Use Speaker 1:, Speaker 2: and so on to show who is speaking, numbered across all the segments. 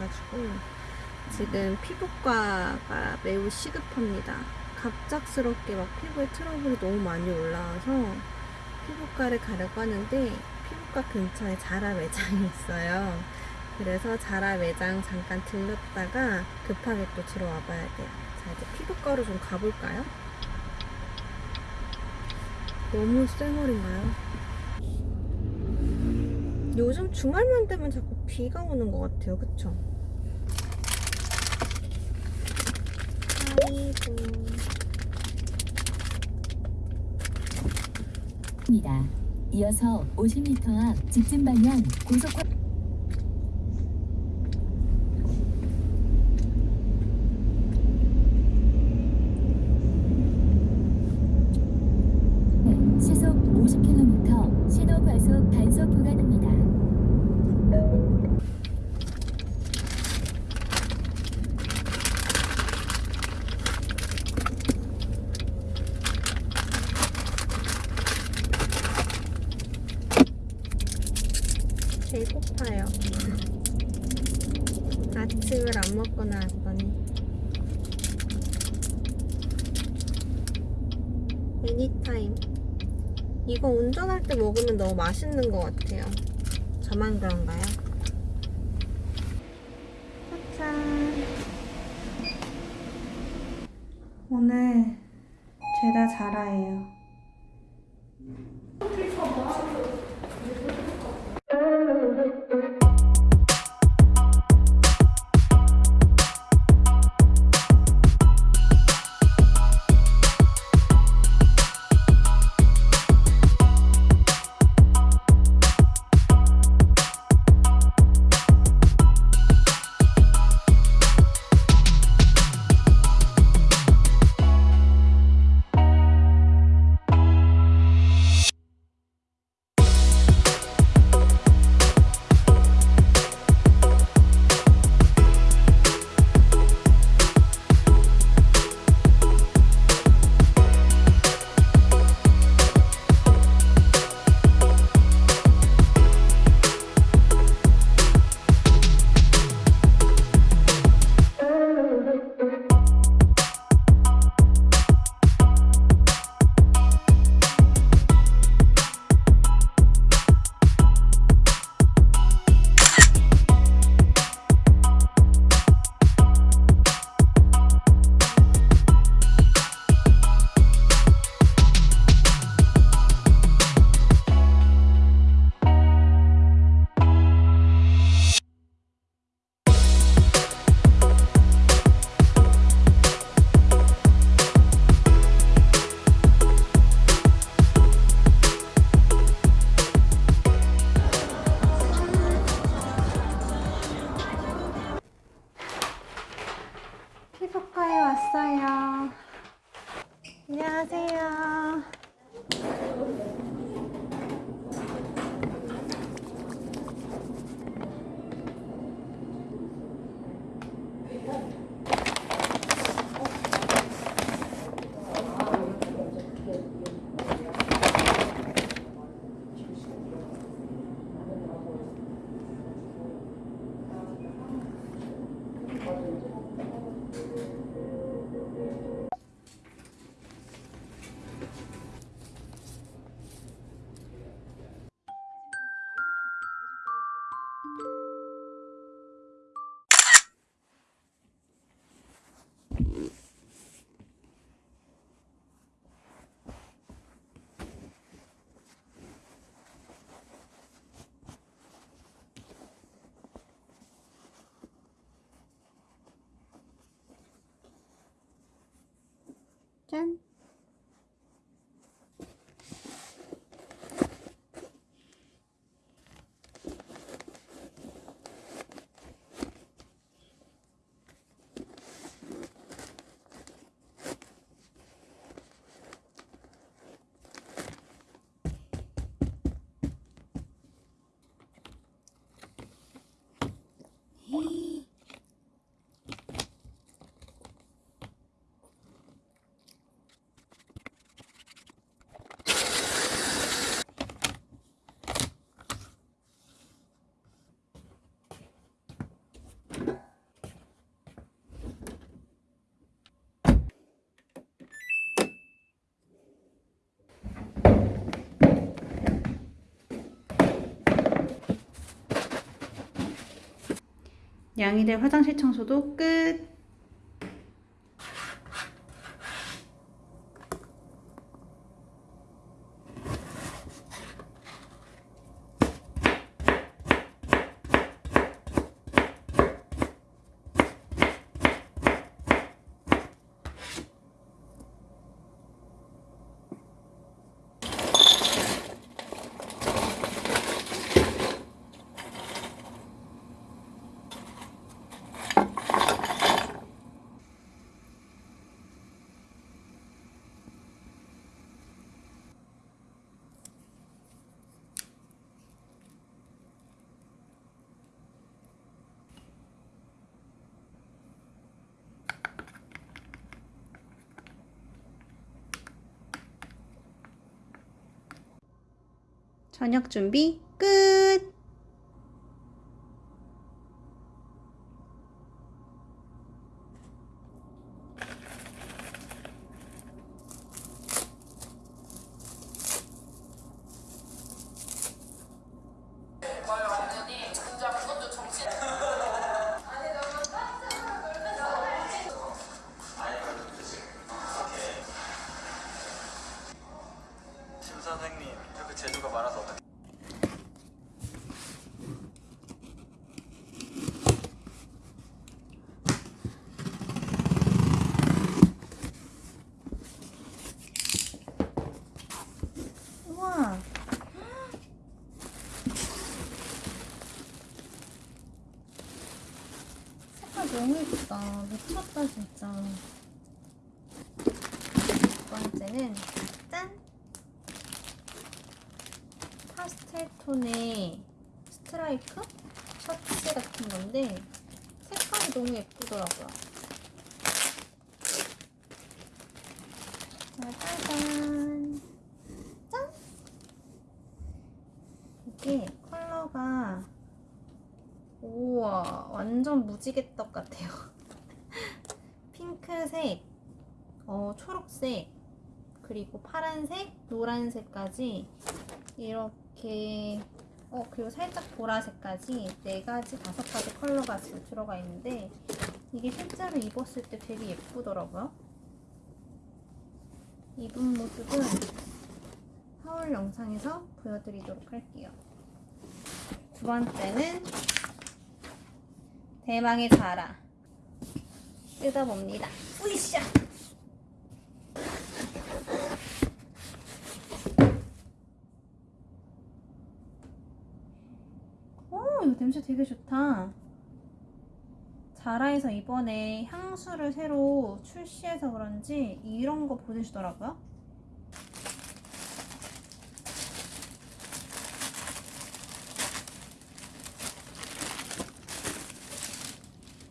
Speaker 1: 돼가지고 지금 피부과가 매우 시급합니다. 갑작스럽게 막 피부에 트러블이 너무 많이 올라와서 피부과를 가려고 하는데 피부과 근처에 자라 매장이 있어요. 그래서 자라 매장 잠깐 들렀다가 급하게 또 들어와 봐야 돼요. 자, 이제 피부과로 좀 가볼까요? 너무 쌩얼인가요? 요즘 주말만 되면 자꾸 비가 오는 것 같아요. 그쵸? 아이고.
Speaker 2: 입니다. 이어서 50m 앞 직진 방향 고속화 시속 50km 신호 과속 단속 구간입니다.
Speaker 1: 배고파요. 아침을 안 먹고 나왔더니. 애니타임. 이거 운전할 때 먹으면 너무 맛있는 것 같아요. 저만 그런가요? 짜잔. 오늘 죄다 자라예요. 짠. 양이들 화장실 청소도 끝. 저녁 준비 끝.
Speaker 3: 선생님 이렇게 재주가 많아서 어떻게
Speaker 1: 너무 예쁘다. 미쳤다, 진짜. 두 번째는, 짠! 파스텔 톤의 스트라이프? 셔츠 같은 건데, 색깔이 너무 예쁘더라고요. 자, 짜잔! 짠! 이게 컬러가 우와 완전 무지개떡 같아요 핑크색 어, 초록색 그리고 파란색 노란색까지 이렇게 어 그리고 살짝 보라색까지 네 가지 다섯 가지 컬러가 들어가 있는데 이게 실제로 입었을 때 되게 예쁘더라고요 입은 모습은 하울 영상에서 보여드리도록 할게요. 두 번째는 대망의 자라 뜯어봅니다. 으이샤! 오, 이거 냄새 되게 좋다. 자라에서 이번에 향수를 새로 출시해서 그런지 이런 거 보내주더라고요.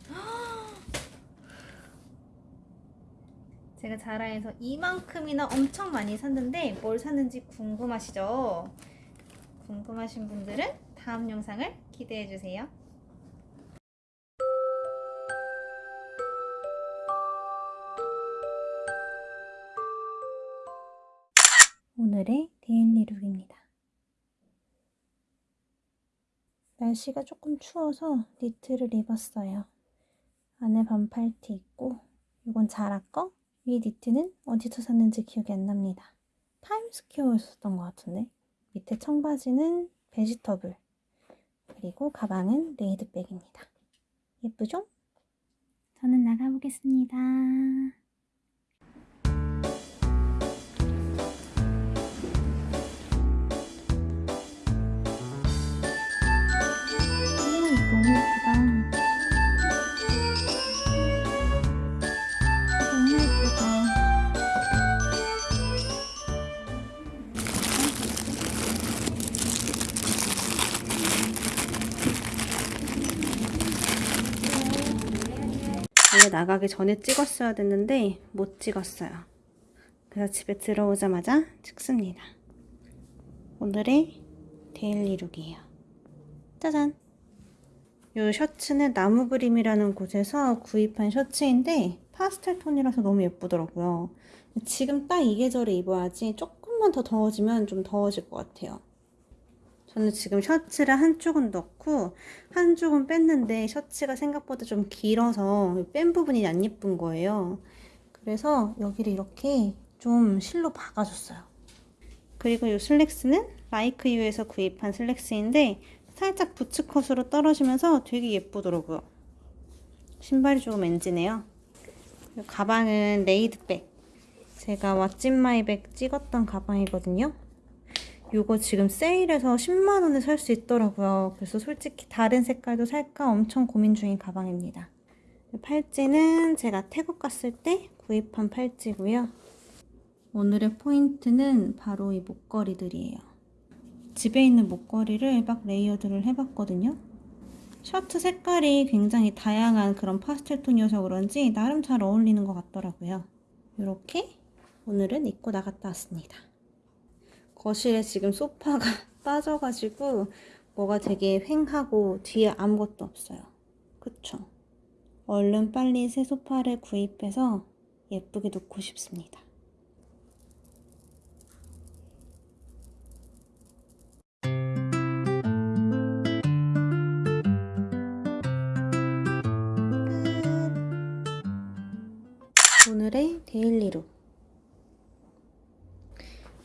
Speaker 1: 제가 자라에서 이만큼이나 엄청 많이 샀는데 뭘 샀는지 궁금하시죠? 궁금하신 분들은 다음 영상을 기대해 주세요. 오늘의 데일리 룩입니다. 날씨가 조금 추워서 니트를 입었어요. 안에 반팔티 있고 이건 자라 거? 이 니트는 어디서 샀는지 기억이 안 납니다. 타임스퀘어에서 샀던 것 같은데 밑에 청바지는 베지터블 그리고 가방은 레이드백입니다. 예쁘죠? 저는 나가보겠습니다. 원래 나가기 전에 찍었어야 됐는데 못 찍었어요. 그래서 집에 들어오자마자 찍습니다. 오늘의 daily look이에요. 짜잔! 이 셔츠는 나무 그림이라는 곳에서 구입한 셔츠인데 파스텔 톤이라서 너무 예쁘더라고요. 지금 딱 이 계절에 입어야지 조금만 더 더워지면 좀 더워질 것 같아요. 저는 지금 셔츠를 한쪽은 넣고 한쪽은 뺐는데 셔츠가 생각보다 좀 길어서 뺀 부분이 안 예쁜 거예요. 그래서 여기를 이렇게 좀 실로 박아줬어요. 그리고 이 슬랙스는 라이크유에서 구입한 슬랙스인데 살짝 부츠컷으로 떨어지면서 되게 예쁘더라고요. 신발이 조금 엔지네요. 가방은 레이드백. 제가 what's in my bag 찍었던 가방이거든요. 요거 지금 세일해서 10만원에 살 수 있더라고요. 그래서 솔직히 다른 색깔도 살까 엄청 고민 중인 가방입니다. 팔찌는 제가 태국 갔을 때 구입한 팔찌고요. 오늘의 포인트는 바로 이 목걸이들이에요. 집에 있는 목걸이를 막 layered를 해봤거든요. 셔츠 색깔이 굉장히 다양한 그런 파스텔 톤이어서 그런지 나름 잘 어울리는 것 같더라고요. 이렇게 오늘은 입고 나갔다 왔습니다. 거실에 지금 소파가 빠져가지고 뭐가 되게 휑하고 뒤에 아무것도 없어요. 그쵸? 얼른 빨리 새 소파를 구입해서 예쁘게 놓고 싶습니다.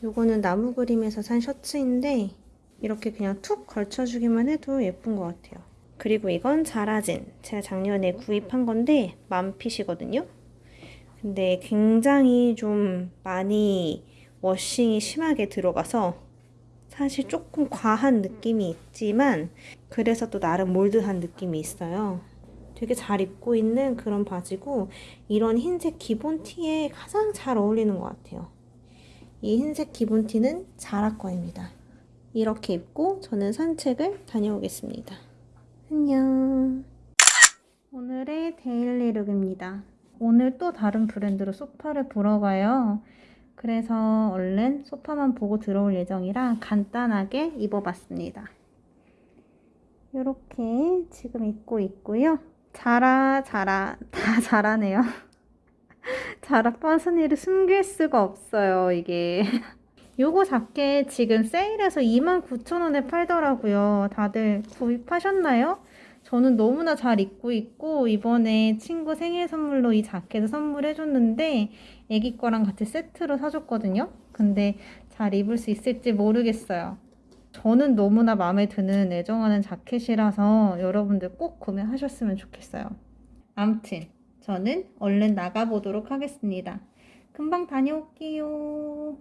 Speaker 1: 요거는 나무 그림에서 산 셔츠인데 이렇게 그냥 툭 걸쳐주기만 해도 예쁜 것 같아요. 그리고 이건 자라진. 제가 작년에 구입한 건데 만핏이거든요. 근데 굉장히 좀 많이 워싱이 심하게 들어가서 사실 조금 과한 느낌이 있지만 그래서 또 나름 몰드한 느낌이 있어요. 되게 잘 입고 있는 그런 바지고 이런 흰색 기본 티에 가장 잘 어울리는 것 같아요. 이 흰색 기본 티는 자라 거입니다. 이렇게 입고 저는 산책을 다녀오겠습니다. 안녕. 오늘의 데일리 룩입니다. 오늘 또 다른 브랜드로 소파를 보러 가요. 그래서 얼른 소파만 보고 들어올 예정이라 간단하게 입어봤습니다. 이렇게 지금 입고 있고요. 자라 자라 다 자라네요. 자라 파스니를 숨길 수가 없어요 이게. 요거 자켓 지금 세일해서 29,000원에 팔더라고요. 다들 구입하셨나요? 저는 너무나 잘 입고 있고 이번에 친구 생일 선물로 이 자켓을 선물해줬는데 애기 거랑 같이 세트로 사줬거든요. 근데 잘 입을 수 있을지 모르겠어요. 저는 너무나 마음에 드는 애정하는 자켓이라서 여러분들 꼭 구매하셨으면 좋겠어요. 암튼 저는 얼른 나가보도록 하겠습니다. 금방 다녀올게요.